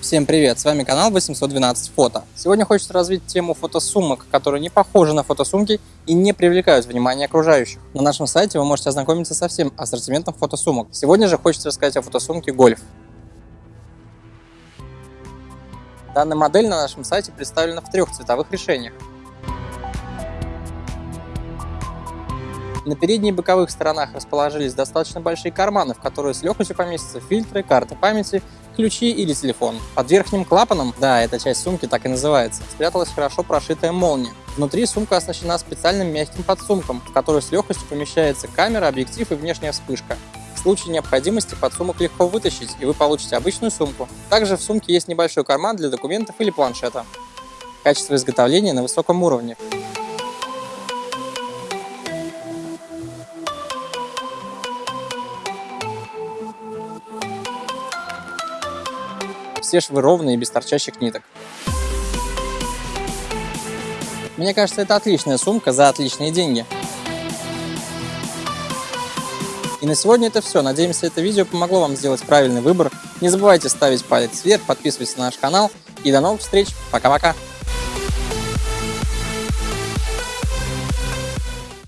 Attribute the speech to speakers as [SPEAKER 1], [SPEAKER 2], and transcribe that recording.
[SPEAKER 1] Всем привет, с вами канал 812 фото. Сегодня хочется развить тему фотосумок, которые не похожи на фотосумки и не привлекают внимание окружающих. На нашем сайте вы можете ознакомиться со всем ассортиментом фотосумок. Сегодня же хочется рассказать о фотосумке Гольф. Данная модель на нашем сайте представлена в трех цветовых решениях. На передней и боковых сторонах расположились достаточно большие карманы, в которые с легкостью поместятся фильтры, карты памяти, ключи или телефон. Под верхним клапаном, да, эта часть сумки так и называется, спряталась хорошо прошитая молния. Внутри сумка оснащена специальным мягким подсумком, в который с легкостью помещается камера, объектив и внешняя вспышка. В случае необходимости подсумок легко вытащить, и вы получите обычную сумку. Также в сумке есть небольшой карман для документов или планшета. Качество изготовления на высоком уровне. Все швы ровные без торчащих ниток. Мне кажется, это отличная сумка за отличные деньги. И на сегодня это все. Надеемся, это видео помогло вам сделать правильный выбор. Не забывайте ставить палец вверх, подписывайтесь на наш канал. И до новых встреч. Пока-пока.